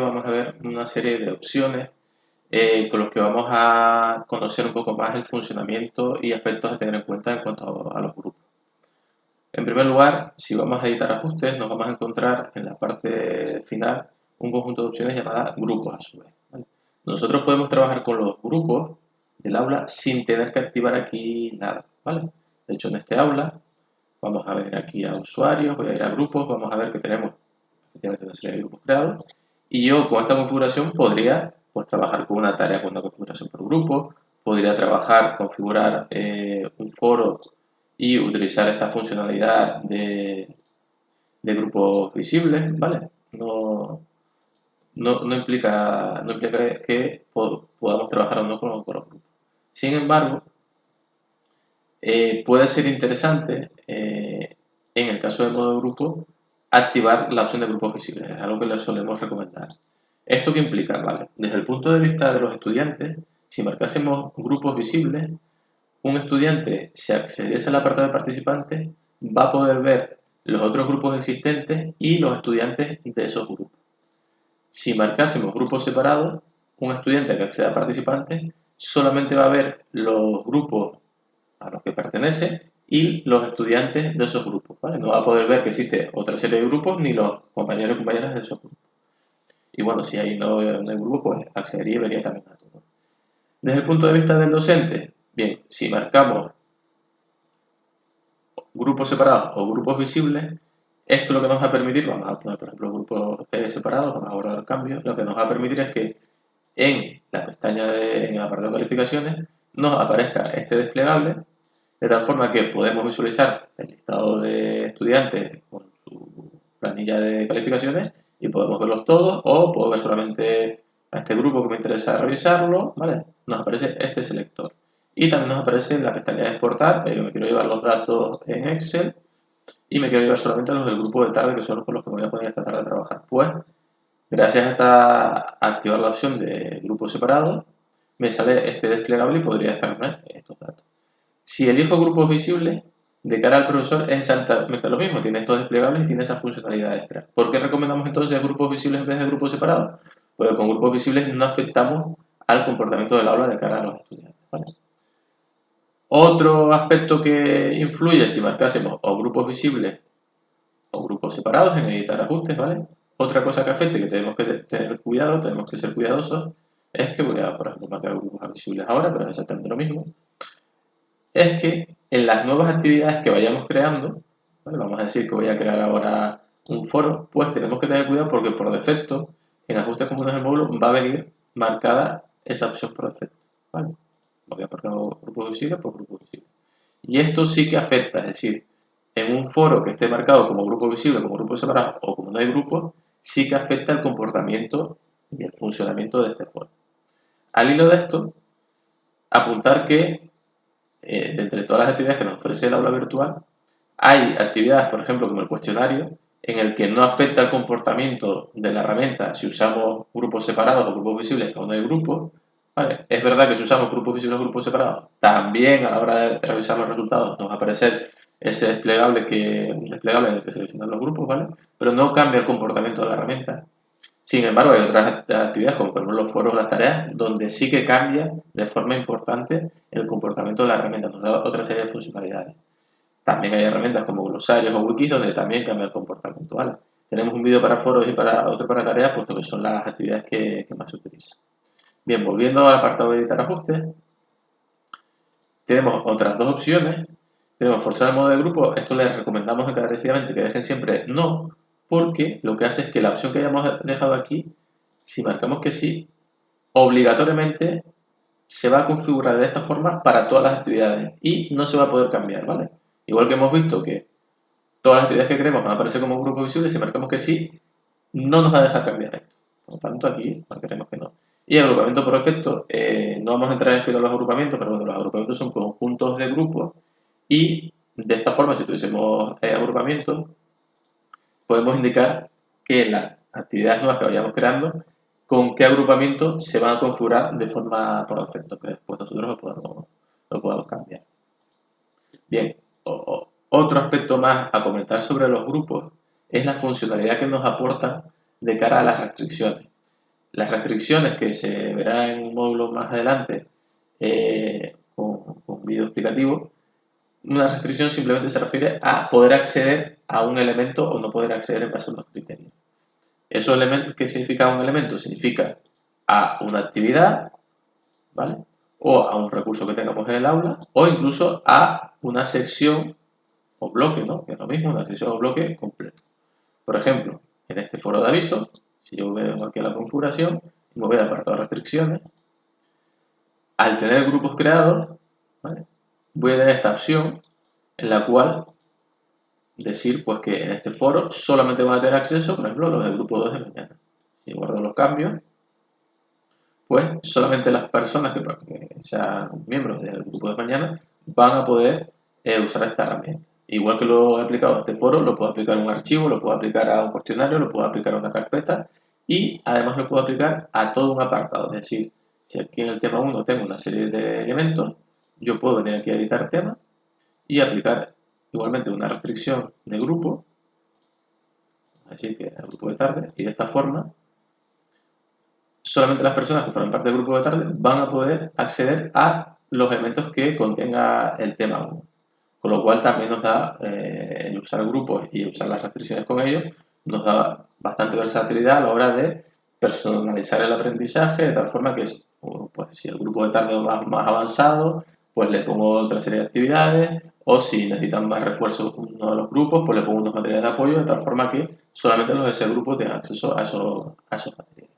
vamos a ver una serie de opciones eh, con los que vamos a conocer un poco más el funcionamiento y aspectos a tener en cuenta en cuanto a, los grupos. En primer lugar, si vamos a editar ajustes, nos vamos a encontrar en la parte final un conjunto de opciones llamada grupos a su vez. Nosotros podemos trabajar con los grupos del aula sin tener que activar aquí nada. De hecho, en este aula vamos a ver aquí a usuarios, voy a ir a grupos, vamos a ver que tenemos efectivamente una serie de grupos creados y yo con esta configuración podría pues, trabajar con una tarea con una configuración por grupo, podría trabajar, configurar eh, un foro y utilizar esta funcionalidad de, de grupos visibles, ¿vale? No, no, implica, no implica que podamos trabajar o no con, los grupos. Sin embargo, eh, puede ser interesante, eh, en el caso de modo grupo, activar la opción de grupos visibles. Es algo que les solemos recomendar. ¿Esto qué implica? Vale, desde el punto de vista de los estudiantes, si marcásemos grupos visibles, un estudiante, si accediese al apartado de participantes, va a poder ver los otros grupos existentes y los estudiantes de esos grupos. Si marcásemos grupos separados, un estudiante que acceda a participantes solamente va a ver los grupos a los que pertenece y los estudiantes de esos grupos. No va a poder ver que existe otra serie de grupos ni los compañeros y compañeras de esos grupos. Y bueno, si ahí no, hay grupo, pues accedería y vería también a todo. Desde el punto de vista del docente, bien, si marcamos grupos separados o grupos visibles, esto lo que nos va a permitir, vamos a poner por ejemplo grupos separados, vamos a guardar cambios, lo que nos va a permitir es que en la pestaña de, en el apartado de calificaciones nos aparezca este desplegable de tal forma que podemos visualizar el listado de estudiantes con su planilla de calificaciones y podemos verlos todos o puedo ver solamente a este grupo que me interesa revisarlo, ¿vale? Nos aparece este selector. Y también nos aparece la pestaña de exportar, yo me quiero llevar los datos en Excel y me quiero llevar solamente los del grupo de tarde que son los con los que me voy a poner esta tarde a trabajar. Pues, gracias a, esta, activar la opción de grupo separado, me sale este desplegable y podría estar estos datos. Si elijo grupos visibles, de cara al profesor es exactamente lo mismo, tiene estos desplegables y tiene esa funcionalidad extra. ¿Por qué recomendamos entonces grupos visibles en vez de grupos separados? Porque con grupos visibles no afectamos al comportamiento del aula de cara a los estudiantes. Otro aspecto que influye si marcásemos o grupos visibles o grupos separados en editar ajustes, ¿vale? Otra cosa que afecte que tenemos que tener cuidado, tenemos que ser cuidadosos, es que voy a, por ejemplo, marcar grupos visibles ahora, pero es exactamente lo mismo es que en las nuevas actividades que vayamos creando, vamos a decir que voy a crear ahora un foro, pues tenemos que tener cuidado porque por defecto en ajustes comunes del módulo va a venir marcada esa opción por defecto. ¿vale? Voy a marcar grupo visible por grupo visible. Y esto sí que afecta, es decir, en un foro que esté marcado como grupo visible, como grupo separado o como no hay grupo, sí que afecta el comportamiento y el funcionamiento de este foro. Al hilo de esto, apuntar que eh, entre todas las actividades que nos ofrece el aula virtual, hay actividades, por ejemplo, como el cuestionario, en el que no afecta el comportamiento de la herramienta si usamos grupos separados o grupos visibles cuando hay grupos. Es verdad que si usamos grupos visibles o grupos separados, también a la hora de revisar los resultados nos va a aparecer ese desplegable, que, desplegable en el que seleccionan los grupos, ¿vale? pero no cambia el comportamiento de la herramienta. Sin embargo, hay otras actividades, como por ejemplo los foros, las tareas, donde sí que cambia de forma importante el comportamiento de la herramienta, nos da otra serie de funcionalidades. También hay herramientas como glosarios o wikis donde también cambia el comportamiento. Tenemos un vídeo para foros y para otro para tareas, puesto que son las actividades que, más se utilizan. Bien, volviendo al apartado de editar ajustes, tenemos otras dos opciones. Tenemos forzar el modo de grupo, esto les recomendamos encarecidamente que dejen siempre no, porque lo que hace es que la opción que hayamos dejado aquí, si marcamos que sí, obligatoriamente se va a configurar de esta forma para todas las actividades y no se va a poder cambiar, ¿vale? Igual que hemos visto que todas las actividades que queremos van a aparecer como grupo visible, si marcamos que sí, no nos va a dejar cambiar esto. Por lo tanto, aquí marcaremos que no. Y agrupamiento por defecto, eh, no vamos a entrar en los agrupamientos, pero bueno, los agrupamientos son conjuntos de grupos y de esta forma, si tuviésemos eh, agrupamientos, podemos indicar que las actividades nuevas que vayamos creando, con qué agrupamiento se van a configurar de forma por defecto, que después nosotros lo podemos, lo podemos cambiar. Bien, otro aspecto más a comentar sobre los grupos es la funcionalidad que nos aportan de cara a las restricciones. Las restricciones que se verán en un módulo más adelante eh, con, con vídeo explicativo, una restricción simplemente se refiere a poder acceder a un elemento o no poder acceder en base a unos criterios. ¿Eso qué significa un elemento? Significa a una actividad, ¿vale? O a un recurso que tengamos en el aula, o incluso a una sección o bloque, ¿no? Que es lo mismo, una sección o bloque completo. Por ejemplo, en este foro de aviso, si yo vengo aquí a la configuración y me voy al apartado de restricciones, al tener grupos creados, voy a tener esta opción en la cual decir pues que en este foro solamente van a tener acceso, por ejemplo, los del grupo 2 de mañana. Si guardo los cambios, pues solamente las personas que, sean miembros del grupo de mañana van a poder eh, usar esta herramienta. Igual que lo he aplicado a este foro, lo puedo aplicar a un archivo, lo puedo aplicar a un cuestionario, lo puedo aplicar a una carpeta y además lo puedo aplicar a todo un apartado. Es decir, si aquí en el tema 1 tengo una serie de elementos, yo puedo venir aquí a editar tema y aplicar igualmente una restricción de grupo, así que el grupo de tarde, y de esta forma solamente las personas que forman parte del grupo de tarde van a poder acceder a los elementos que contenga el tema 1. Con lo cual también nos da eh, el usar grupos y usar las restricciones con ellos, nos da bastante versatilidad a la hora de personalizar el aprendizaje de tal forma que pues, si el grupo de tarde va más avanzado, pues le pongo otra serie de actividades o si necesitan más refuerzos uno de los grupos, pues le pongo unos materiales de apoyo de tal forma que solamente los de ese grupo tengan acceso a esos, a esos materiales.